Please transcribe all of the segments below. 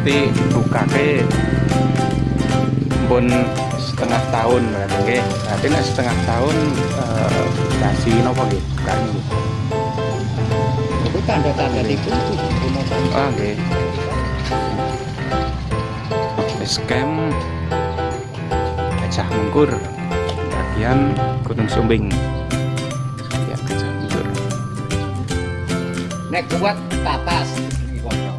berarti buka ke pun setengah tahun berarti oke berarti nah, setengah tahun uh, kasih nopo gitu bukan itu tanda-tanda itu ah oke scam gajah mungkur. Bagian gunung sumbing. Ya gajah mungkur. Nek kuat kono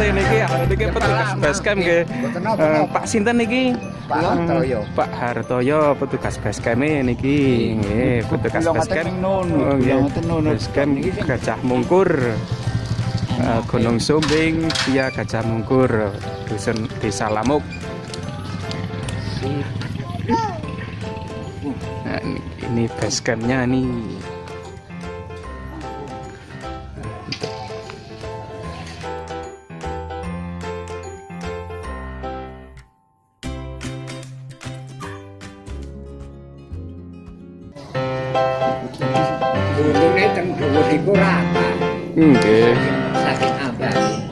petugas niki niki petugas basecamp nggih Eh, napa. Pak sinten niki Pak Hartoyo. Pak Hartoyo petugas basecamp niki nggih petugas basecamp basecamp Gajah Mungkur. Eh, Gunung Sumbing via Gajah Mungkur dusun Desa Lamuk. Nah, ini, ini basecampnya nih Gununge teng dhuwur iku nggih. Saking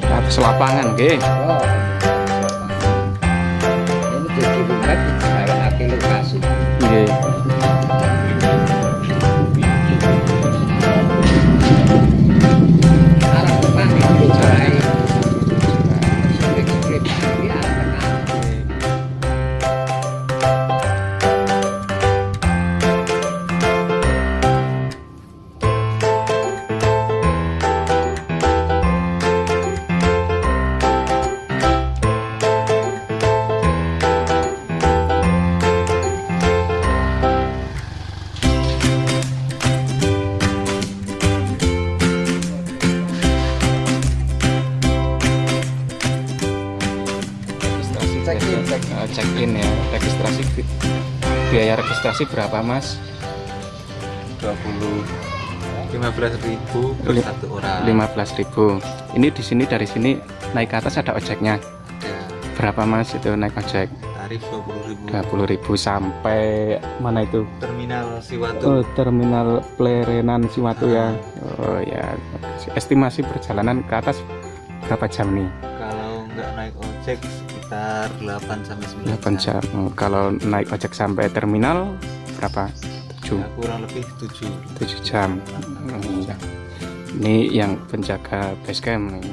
atas lapangan nggih. Oh. Ini jadi in. Ya registrasi bi- biaya registrasi berapa mas? 20 15 ribu Li- satu orang. 15.000 ini di sini dari sini naik ke atas ada ojeknya? Ada berapa mas itu naik ojek? Tarif 20 ribu. 20.000 sampai mana itu? Terminal oh, Siwatu terminal Plerenan Siwatu ya? Oh ya. Estimasi perjalanan ke atas berapa jam nih nggak naik ojek sekitar 8 sampai 9 8 jam Oh, kalau naik ojek sampai terminal berapa 7 Ya, kurang lebih 7 7 jam. Hmm. Ini yang penjaga base camp nih.